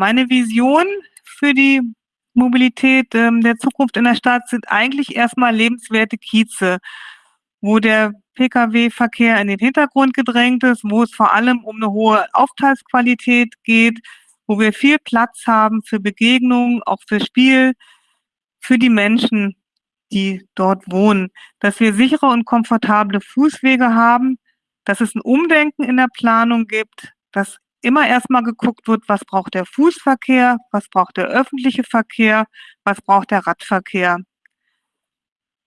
meine Vision für die Mobilität ähm, der Zukunft in der Stadt sind eigentlich erstmal lebenswerte Kieze, wo der Pkw-Verkehr in den Hintergrund gedrängt ist, wo es vor allem um eine hohe Aufenthaltsqualität geht, wo wir viel Platz haben für Begegnungen, auch für Spiel, für die Menschen, die dort wohnen, dass wir sichere und komfortable Fußwege haben, dass es ein Umdenken in der Planung gibt, dass immer erstmal geguckt wird, was braucht der Fußverkehr, was braucht der öffentliche Verkehr, was braucht der Radverkehr.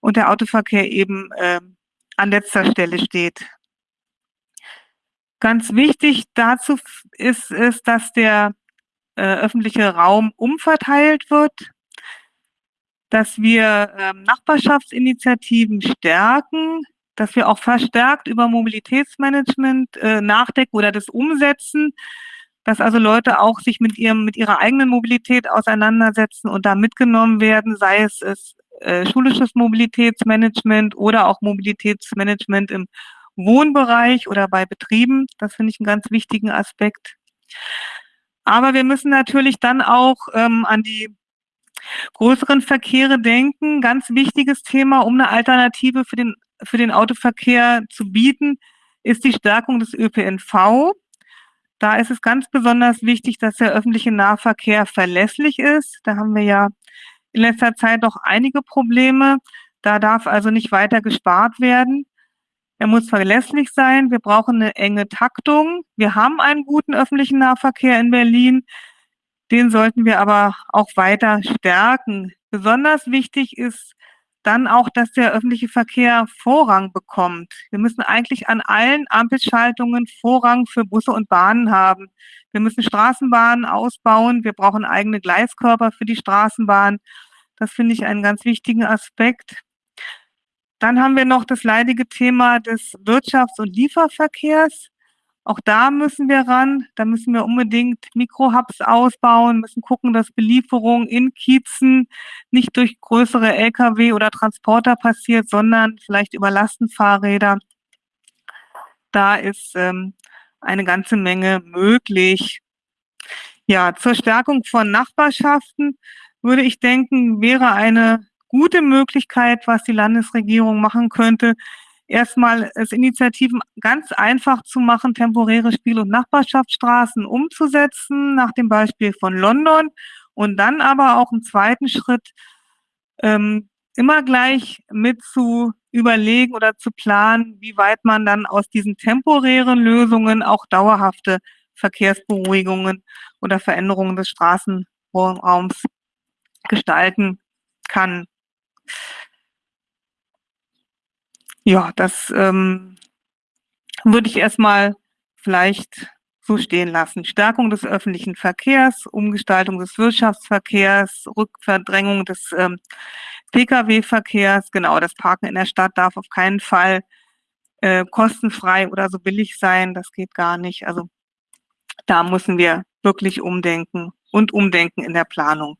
Und der Autoverkehr eben äh, an letzter Stelle steht. Ganz wichtig dazu ist, ist dass der äh, öffentliche Raum umverteilt wird, dass wir äh, Nachbarschaftsinitiativen stärken, dass wir auch verstärkt über Mobilitätsmanagement äh, nachdenken oder das umsetzen, dass also Leute auch sich mit ihrem mit ihrer eigenen Mobilität auseinandersetzen und da mitgenommen werden, sei es, es äh, schulisches Mobilitätsmanagement oder auch Mobilitätsmanagement im Wohnbereich oder bei Betrieben. Das finde ich einen ganz wichtigen Aspekt. Aber wir müssen natürlich dann auch ähm, an die größeren Verkehre denken. Ganz wichtiges Thema, um eine Alternative für den für den Autoverkehr zu bieten, ist die Stärkung des ÖPNV. Da ist es ganz besonders wichtig, dass der öffentliche Nahverkehr verlässlich ist. Da haben wir ja in letzter Zeit noch einige Probleme. Da darf also nicht weiter gespart werden. Er muss verlässlich sein. Wir brauchen eine enge Taktung. Wir haben einen guten öffentlichen Nahverkehr in Berlin. Den sollten wir aber auch weiter stärken. Besonders wichtig ist dann auch, dass der öffentliche Verkehr Vorrang bekommt. Wir müssen eigentlich an allen Ampelschaltungen Vorrang für Busse und Bahnen haben. Wir müssen Straßenbahnen ausbauen. Wir brauchen eigene Gleiskörper für die Straßenbahn. Das finde ich einen ganz wichtigen Aspekt. Dann haben wir noch das leidige Thema des Wirtschafts- und Lieferverkehrs. Auch da müssen wir ran. Da müssen wir unbedingt Mikrohubs ausbauen, müssen gucken, dass Belieferung in Kiezen nicht durch größere Lkw oder Transporter passiert, sondern vielleicht über Lastenfahrräder. Da ist ähm, eine ganze Menge möglich. Ja, zur Stärkung von Nachbarschaften würde ich denken, wäre eine gute Möglichkeit, was die Landesregierung machen könnte, erstmal es Initiativen ganz einfach zu machen, temporäre Spiel- und Nachbarschaftsstraßen umzusetzen, nach dem Beispiel von London. Und dann aber auch im zweiten Schritt ähm, immer gleich mit zu überlegen oder zu planen, wie weit man dann aus diesen temporären Lösungen auch dauerhafte Verkehrsberuhigungen oder Veränderungen des Straßenraums gestalten kann. Ja, das ähm, würde ich erstmal vielleicht so stehen lassen. Stärkung des öffentlichen Verkehrs, Umgestaltung des Wirtschaftsverkehrs, Rückverdrängung des ähm, Pkw-Verkehrs. Genau, das Parken in der Stadt darf auf keinen Fall äh, kostenfrei oder so billig sein. Das geht gar nicht. Also da müssen wir wirklich umdenken und umdenken in der Planung.